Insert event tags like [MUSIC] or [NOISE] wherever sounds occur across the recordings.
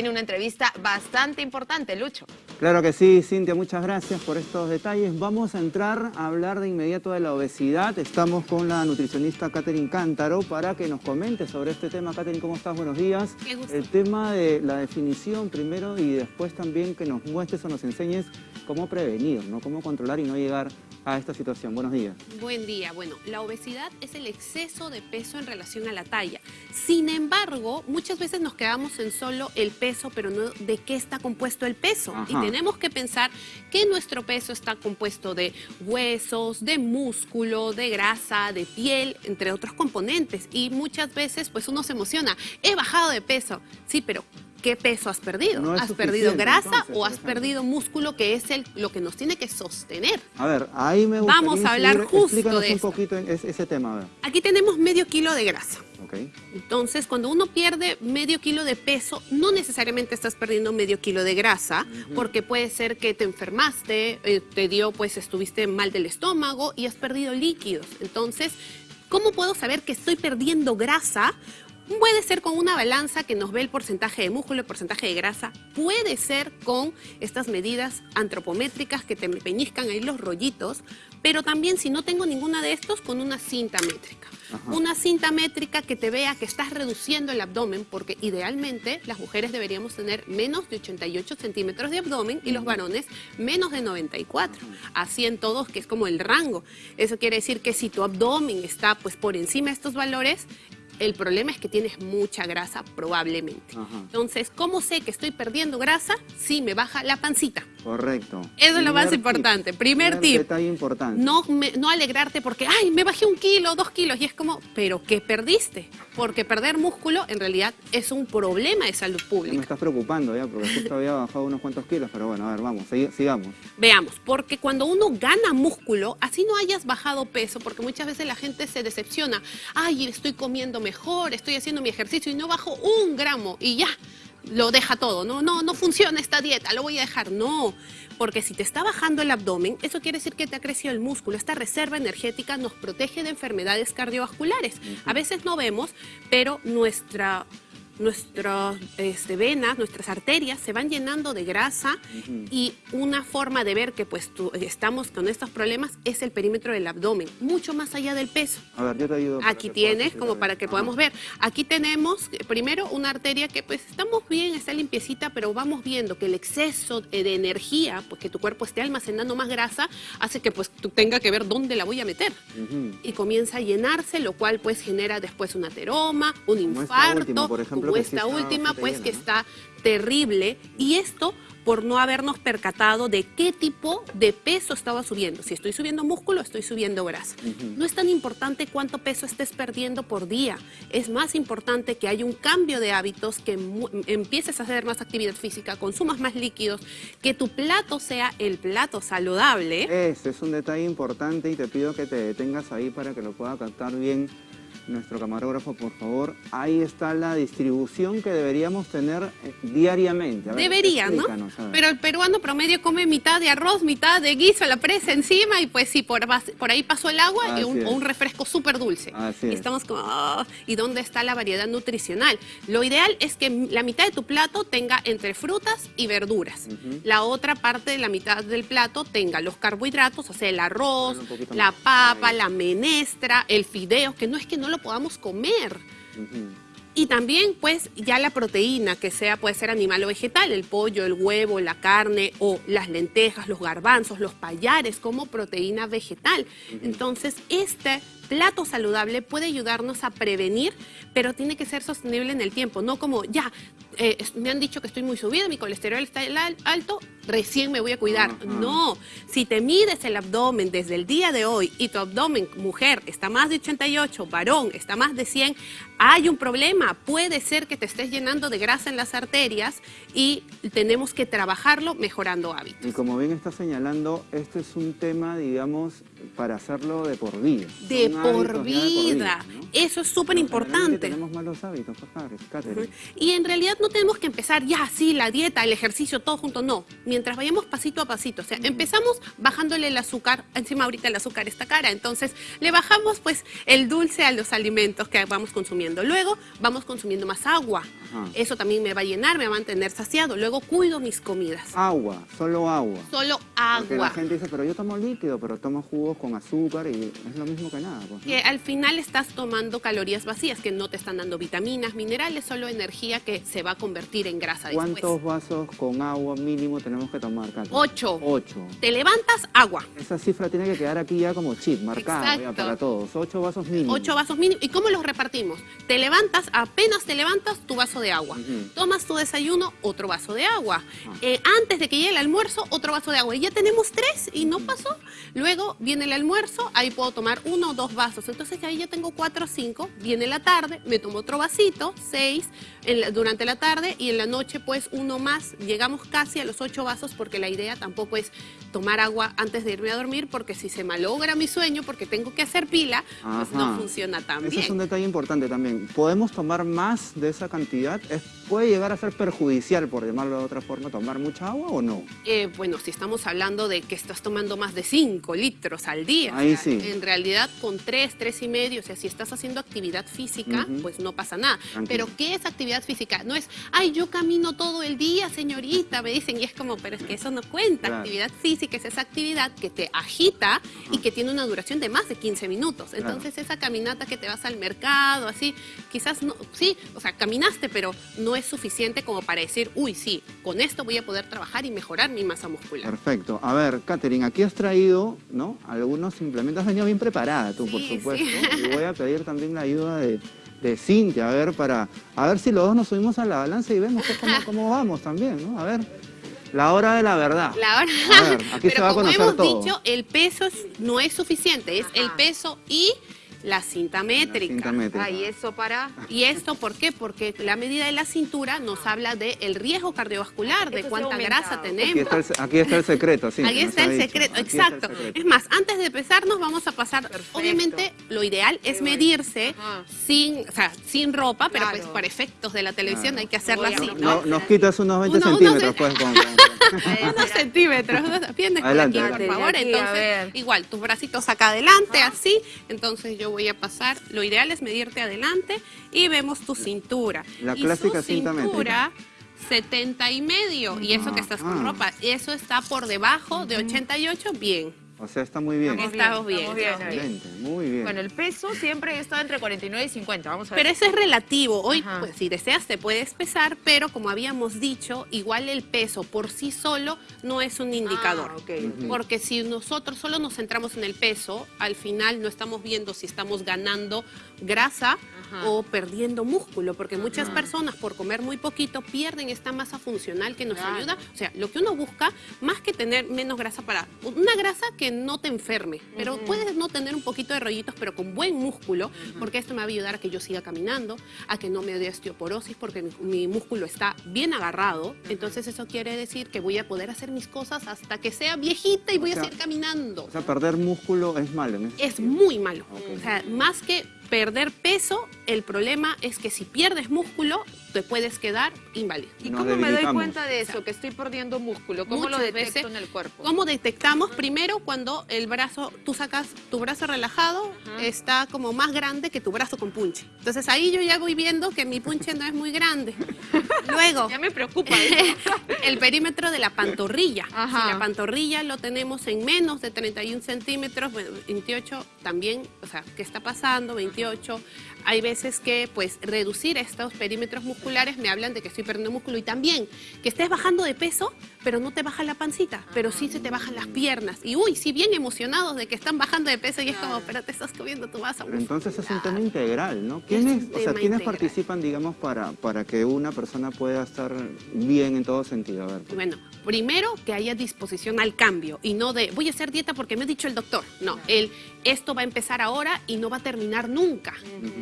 tiene una entrevista bastante importante, Lucho. Claro que sí, Cintia, muchas gracias por estos detalles. Vamos a entrar a hablar de inmediato de la obesidad. Estamos con la nutricionista Catherine Cántaro para que nos comente sobre este tema. Catherine, ¿cómo estás? Buenos días. Qué gusto. El tema de la definición primero y después también que nos muestres o nos enseñes cómo prevenir, ¿no? Cómo controlar y no llegar a esta situación. Buenos días. Buen día. Bueno, la obesidad es el exceso de peso en relación a la talla. Sin embargo, muchas veces nos quedamos en solo el peso, pero no de qué está compuesto el peso. Ajá. Y tenemos que pensar que nuestro peso está compuesto de huesos, de músculo, de grasa, de piel, entre otros componentes. Y muchas veces, pues uno se emociona. He bajado de peso. Sí, pero ¿qué peso has perdido? No ¿Has perdido grasa entonces, o has perdido músculo, que es el, lo que nos tiene que sostener? A ver, ahí me gustaría Vamos a hablar justo Explícanos de un esto. poquito en ese, ese tema, a ver. Aquí tenemos medio kilo de grasa. Entonces, cuando uno pierde medio kilo de peso, no necesariamente estás perdiendo medio kilo de grasa, porque puede ser que te enfermaste, eh, te dio, pues estuviste mal del estómago y has perdido líquidos. Entonces, ¿cómo puedo saber que estoy perdiendo grasa? Puede ser con una balanza que nos ve el porcentaje de músculo, el porcentaje de grasa. Puede ser con estas medidas antropométricas que te peñizcan ahí los rollitos. Pero también si no tengo ninguna de estos, con una cinta métrica. Ajá. Una cinta métrica que te vea que estás reduciendo el abdomen, porque idealmente las mujeres deberíamos tener menos de 88 centímetros de abdomen y los varones menos de 94. Así en todos, que es como el rango. Eso quiere decir que si tu abdomen está pues por encima de estos valores, el problema es que tienes mucha grasa probablemente. Ajá. Entonces, ¿cómo sé que estoy perdiendo grasa? Si me baja la pancita. Correcto. Eso es lo más Primer importante. tip. Primer tip. detalle importante. No, me- no alegrarte porque, ay, me bajé un kilo, dos kilos. Y es como, ¿pero qué perdiste? Porque perder músculo en realidad es un problema de salud Ya me pública. estás preocupando ya, porque justo había bajado unos cuantos kilos, pero bueno, a ver, vamos, sig- sigamos. Veamos, porque cuando uno gana músculo, así no hayas bajado peso, porque muchas veces la gente se decepciona. Ay, estoy comiendo mejor, estoy haciendo mi ejercicio y no bajo un gramo y ya. Lo deja todo, no, no, no funciona esta dieta, lo voy a dejar. No, porque si te está bajando el abdomen, eso quiere decir que te ha crecido el músculo. Esta reserva energética nos protege de enfermedades cardiovasculares. A veces no vemos, pero nuestra, nuestras este, venas, nuestras arterias se van llenando de grasa y una forma de ver que pues tú- estamos con estos problemas es el perímetro del abdomen, mucho más allá del peso. A ver, yo te ayudo. Aquí tienes, como para que podamos ver. Aquí tenemos eh, primero una arteria que pues estamos bien, está limpiecita, pero vamos viendo que el exceso de energía, pues que tu cuerpo esté almacenando más grasa, hace que pues tú tenga que ver dónde la voy a meter. Y comienza a llenarse, lo cual pues genera después un ateroma, un Como infarto, última, por ejemplo, esta está última pues que ¿no? está terrible. Y esto por no habernos percatado de qué tipo de peso estaba subiendo. Si estoy subiendo músculo, estoy subiendo grasa. No es tan importante cuánto peso estés perdiendo por día. Es más importante que haya un cambio de hábitos, que empieces a hacer más actividad física, consumas más líquidos, que tu plato sea el plato saludable. Este es un detalle importante y te pido que te detengas ahí para que lo pueda captar bien nuestro camarógrafo, por favor. Ahí está la distribución que deberíamos tener eh, diariamente. A ver, Debería, ¿no? Pero el peruano promedio come mitad de arroz, mitad de guiso, la presa encima y pues sí, por, por ahí pasó el agua y un, o un refresco súper dulce. Así y es. estamos como, "Ah", ¿y dónde está la variedad nutricional? Lo ideal es que la mitad de tu plato tenga entre frutas y verduras. La otra parte de la mitad del plato tenga los carbohidratos, o sea, el arroz, la papa, Ahí. la menestra, el fideo, que no es que no lo podamos comer. Y también, pues, ya la proteína, que sea, puede ser animal o vegetal, el pollo, el huevo, la carne o las lentejas, los garbanzos, los payares como proteína vegetal. Entonces, este plato saludable puede ayudarnos a prevenir, pero tiene que ser sostenible en el tiempo, no como, ya, eh, me han dicho que estoy muy subida, mi colesterol está al- alto, recién me voy a cuidar. No, si te mides el abdomen desde el día de hoy y tu abdomen, mujer, está más de 88, varón, está más de 100, hay un problema. Puede ser que te estés llenando de grasa en las arterias y tenemos que trabajarlo mejorando hábitos. Y como bien está señalando, este es un tema, digamos, para hacerlo de por vida. De por vida. Eso es súper importante. Tenemos malos hábitos, pues, Catherine, Catherine. Y en realidad no tenemos que empezar ya así, la dieta, el ejercicio, todo junto, no. Mientras vayamos pasito a pasito. O sea, empezamos bajándole el azúcar, encima ahorita el azúcar está cara, entonces le bajamos pues el dulce a los alimentos que vamos consumiendo. Luego vamos consumiendo más agua. Ajá. Eso también me va a llenar, me va a mantener saciado. Luego cuido mis comidas. Agua, solo agua. Solo Porque la agua. gente dice, pero yo tomo líquido, pero tomo jugos con azúcar y es lo mismo que nada. Pues, ¿no? Que al final estás tomando calorías vacías que no te están dando vitaminas, minerales, solo energía que se va a convertir en grasa después. ¿Cuántos vasos con agua mínimo tenemos que tomar, Katy? Ocho. Ocho. Te levantas, agua. Esa cifra tiene que quedar aquí ya como chip, marcada ya para todos. Ocho vasos mínimos. Ocho vasos mínimos. ¿Y cómo los repartimos? Te levantas, apenas te levantas, tu vaso de agua. Tomas tu desayuno, otro vaso de agua. Ah. Eh, antes de que llegue el almuerzo, otro vaso de agua. Y ya tenemos tres y no pasó. Luego viene el almuerzo, ahí puedo tomar uno o dos vasos. Entonces ahí ya tengo cuatro o cinco. Viene la tarde, me tomo otro vasito, seis en la- durante la tarde y en la noche pues uno más. Llegamos casi a los ocho vasos porque la idea tampoco es tomar agua antes de irme a dormir porque si se malogra mi sueño porque tengo que hacer pila, pues no funciona tan Ese bien. es un detalle importante también. ¿Podemos tomar más de esa cantidad? ¿Es- ¿Puede llegar a ser perjudicial, por llamarlo de otra forma, tomar mucha agua o no? Eh, bueno, si estamos hablando de que estás tomando más de 5 litros al día, Ahí o sea, sí. en realidad con 3, 3 y medio, o sea, si estás haciendo actividad física, Ujú. pues no pasa nada. Tranquilo. Pero ¿qué es actividad física? No es, ay, yo camino todo el día, señorita, me dicen, y es como, pero es que eso no cuenta. Claro. Actividad física es esa actividad que te agita y que tiene una duración de más de 15 minutos. Claro. Entonces, esa caminata que te vas al mercado, así, quizás no, sí, o sea, caminaste, pero no es suficiente como para decir, uy, sí, con esto voy a poder trabajar y mejorar mi masa muscular. Perfecto. A ver, Katherine, aquí has traído, ¿no? Algunos implementos. Has venido bien preparada tú, por supuesto. sí. Y voy a pedir también la ayuda de, de Cintia, a ver, para... A ver si los dos nos subimos a la balanza y vemos cómo, cómo vamos también, ¿no? A ver, la hora de la verdad. La hora. A ver, aquí Pero se va a como conocer hemos todo. dicho, el peso es- no es suficiente, es el peso y la cinta métrica. cinta métrica. Ay, eso para... ¿Y esto por qué? Porque la medida de la cintura nos habla del riesgo cardiovascular, de cuánta grasa tenemos. Aquí está el, aquí está el secreto, sí. Nos está el secreto, Aquí está el exacto. secreto. Es más, antes de empezarnos vamos a pasar, Perfecto. obviamente lo ideal es medirse Ajá. sin, o sea, sin ropa, pero Claro. pues para efectos de la televisión Claro. hay que hacerlo así. ¿no? No, nos quitas unos 20 Uno- unos centímetros, de- pues, con- con- [LAUGHS] unos centímetros, unos- vienes por aquí, por favor. De aquí, Entonces, igual, tus bracitos acá adelante, así. Entonces yo voy a pasar, lo ideal es medirte adelante y vemos tu cintura. La y clásica su cinta cintura, 70 y medio. Y eso que estás con Ajá. ropa, eso está por debajo de 88, bien. O sea, está muy bien. Estamos Estamos bien, bien. estamos bien estamos ahí. bien. Excelente, muy bien. Bueno, el peso siempre está entre 49 y 50. Vamos a ver. Pero eso es relativo. Hoy, pues, si deseas, te puedes pesar, pero como habíamos dicho, igual el peso por sí solo no es un indicador. Ah, ok. Ujú. Porque si nosotros solo nos centramos en el peso, al final no estamos viendo si estamos ganando grasa Ajá. o perdiendo músculo, porque muchas personas por comer muy poquito pierden esta masa funcional que nos Claro. ayuda. O sea, lo que uno busca, más que tener menos grasa para... Una grasa que no te enferme, pero puedes no tener un poquito de rollitos, pero con buen músculo, porque esto me va a ayudar a que yo siga caminando, a que no me dé osteoporosis, porque mi, mi músculo está bien agarrado. Entonces eso quiere decir que voy a poder hacer mis cosas hasta que sea viejita y O voy sea, a seguir caminando. O sea, perder músculo es malo, ¿no? Es muy malo. O sea, más que perder peso, el problema es que si pierdes músculo, te puedes quedar inválido. ¿Y Nos cómo me doy cuenta de eso? Que estoy perdiendo músculo. ¿Cómo lo Muchas detecto veces- en el cuerpo? ¿Cómo detectamos? Primero, cuando el brazo, tú sacas tu brazo relajado, Ajá. está como más grande que tu brazo con punche. Entonces ahí yo ya voy viendo que mi punche no es muy grande. [LAUGHS] Luego, Ya me preocupa eso. [LAUGHS] el perímetro de la pantorrilla. Ajá. Si la pantorrilla lo tenemos en menos de 31 centímetros, bueno, 28 también, o sea, ¿qué está pasando? 28. Hay veces que, pues, reducir estos perímetros musculares me hablan de que estoy perdiendo músculo y también que estés bajando de peso, pero no te baja la pancita, pero sí se te bajan las piernas. Y uy, sí, bien emocionados de que están bajando de peso y es como, pero te estás comiendo tu masa entonces es un tema integral, ¿no? Es ¿Quiénes, o sea, ¿quiénes participan, digamos, para, para que una persona pueda estar bien en todo sentido? A ver. pues. Bueno, primero que haya disposición al cambio y no de voy a hacer dieta porque me ha dicho el doctor. No, el esto va a empezar ahora y no va a terminar nunca.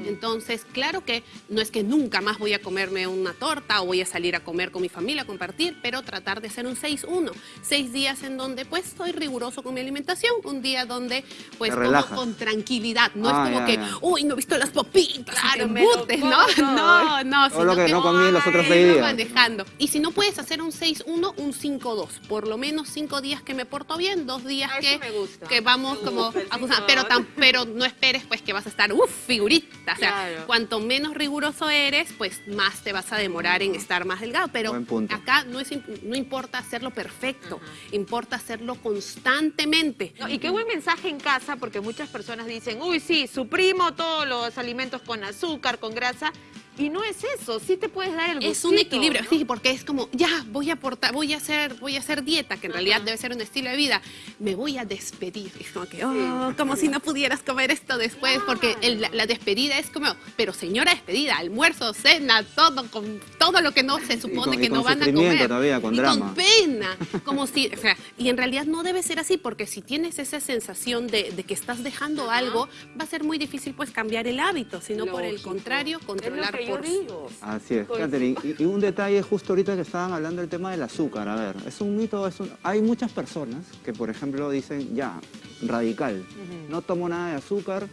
Entonces, claro que no es que nunca más voy a comerme una torta o voy a salir a comer con mi familia, a compartir, pero tratar de hacer un 6-1. Seis días en donde pues soy riguroso con mi alimentación, un día donde pues como con tranquilidad. No Ah, es como ya, que, ya. uy, no he visto las papitas, me lo embutes", [LAUGHS] ¿no? No, no, Todo lo sino que no comí los otros seis días. manejando. Y si no puedes hacer un 6-1, un 5-2. Por lo menos cinco días que me porto bien, dos días Ah, que, que vamos Me como a funcionar. 5-2. Pero, tan- pero no esperes pues que vas a estar, uff, figurita. O sea, Claro. cuanto menos riguroso eres, pues más te vas a demorar en estar más delgado. Pero acá no, es, imp- no importa hacerlo perfecto, importa hacerlo constantemente. Y qué buen mensaje en casa, porque muchas personas dicen, uy, sí, suprimo todos los alimentos con azúcar, con grasa. Y no es eso, sí te puedes dar el Es un gustito, equilibrio, ¿no? sí, porque es como, ya, voy a aportar, voy a hacer, voy a hacer dieta, que en realidad debe ser un estilo de vida. Me voy a despedir. Es como que, oh, como si no pudieras comer esto después, porque el- la, la despedida es como, pero señora despedida, almuerzo, cena, todo, con todo lo que no se supone con- que no van a comer. todavía, con y drama. con pena, como si, o sea, y en realidad no debe ser así, porque si tienes esa sensación de, de que estás dejando algo, va a ser muy difícil pues cambiar el hábito, sino por el contrario, controlar yo por digo. Así es. Catherine. Y, y un detalle justo ahorita que estaban hablando del tema del azúcar. A ver, es un mito, es un- hay muchas personas que, por ejemplo, dicen, ya, radical, no tomo nada de azúcar,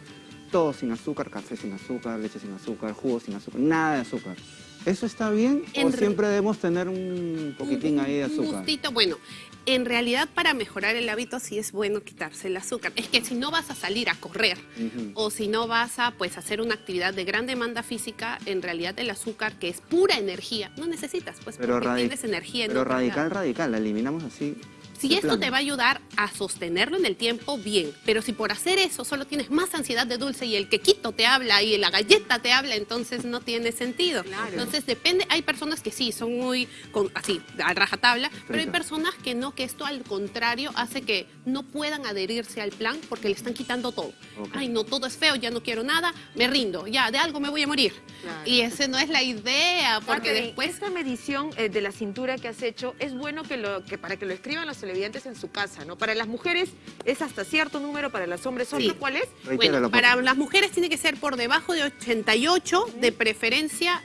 todo sin azúcar, café sin azúcar, leche sin azúcar, jugo sin azúcar, nada de azúcar. ¿Eso está bien En o re- siempre debemos tener un poquitín ahí de Un azúcar? gustito, bueno, en realidad para mejorar el hábito sí es bueno quitarse el azúcar. Es que si no vas a salir a correr o si no vas a pues hacer una actividad de gran demanda física, en realidad el azúcar que es pura energía, no necesitas, pues Pero, porque tienes energía en pero radical, lado. radical, la eliminamos así. Si esto te va a ayudar a sostenerlo en el tiempo, bien. Pero si por hacer eso solo tienes más ansiedad de dulce y el quequito te habla y la galleta te habla, entonces no tiene sentido. Claro. Entonces depende, hay personas que sí, son muy con- así, a rajatabla, pero hay personas que no, que esto al contrario hace que no puedan adherirse al plan porque le están quitando todo. Ay, no, todo es feo, ya no quiero nada, me rindo, ya, de algo me voy a morir. Claro. Y esa no es la idea, porque después... esta medición eh, de la cintura que has hecho es bueno que lo que para que lo escriban los televidentes en su casa, ¿no? Para las mujeres es hasta cierto número, para los hombres Sí. otro, ¿cuál es? Bueno, para las mujeres tiene que ser por debajo de 88, de preferencia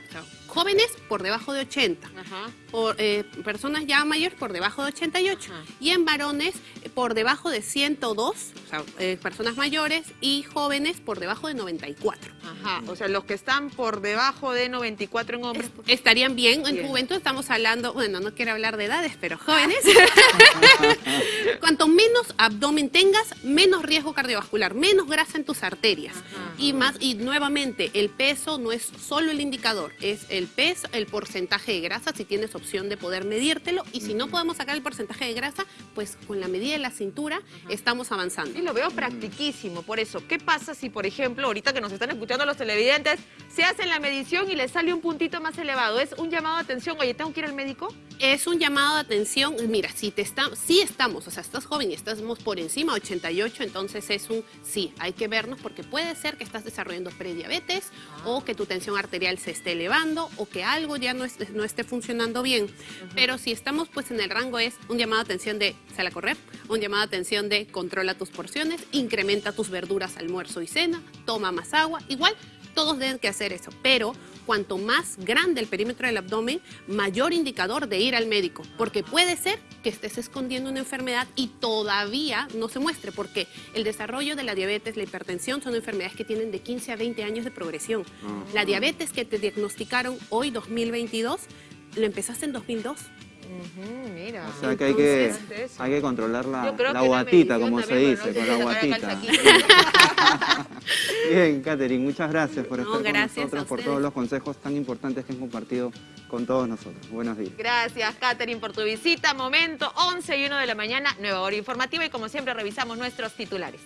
jóvenes por debajo de 80. Ajá. Por, eh, personas ya mayores por debajo de 88. Ajá. Y en varones eh, por debajo de 102, o sea, eh, personas mayores y jóvenes por debajo de 94. Ajá, o sea, los que están por debajo de 94 en hombres. Es- estarían bien, en Bien. juventud estamos hablando, bueno, no quiero hablar de edades, pero [LAUGHS] jóvenes. [LAUGHS] Cuanto menos abdomen tengas, menos riesgo cardiovascular, menos grasa en tus arterias. Ajá. Y más, y nuevamente, el peso no es solo el indicador, es el peso, el porcentaje de grasa, si tienes opción de poder medírtelo. Y si no podemos sacar el porcentaje de grasa, pues con la medida de la cintura estamos avanzando. Y lo veo practiquísimo, por eso. ¿Qué pasa si, por ejemplo, ahorita que nos están escuchando los televidentes, se hacen la medición y les sale un puntito más elevado? ¿Es un llamado de atención? Oye, ¿tengo que ir al médico? Es un llamado de atención, mira, si te está, sí estamos, o sea, estás joven y estamos por encima, 88, entonces es un sí, hay que vernos porque puede ser que estás desarrollando prediabetes o que tu tensión arterial se esté elevando o que algo ya no, esté- no esté funcionando bien. Pero si estamos pues en el rango es un llamado de atención de sal a correr, un llamado de atención de controla tus porciones, incrementa tus verduras, almuerzo y cena, toma más agua, igual todos deben que hacer eso, pero cuanto más grande el perímetro del abdomen, mayor indicador de ir al médico, porque puede ser que estés escondiendo una enfermedad y todavía no se muestre, porque el desarrollo de la diabetes, la hipertensión son enfermedades que tienen de 15 a 20 años de progresión. La diabetes que te diagnosticaron hoy 2022, lo empezaste en 2002. Mira. O sea que hay que, hay que controlar la, la guatita, como se dice, con la guatita. [LAUGHS] Bien, Catherine, muchas gracias por No, estar con gracias nosotros, por todos los consejos tan importantes que han compartido con todos nosotros. Buenos días. Gracias, Catherine, por tu visita. Momento 11 y 1 de la mañana, nueva hora informativa y como siempre revisamos nuestros titulares.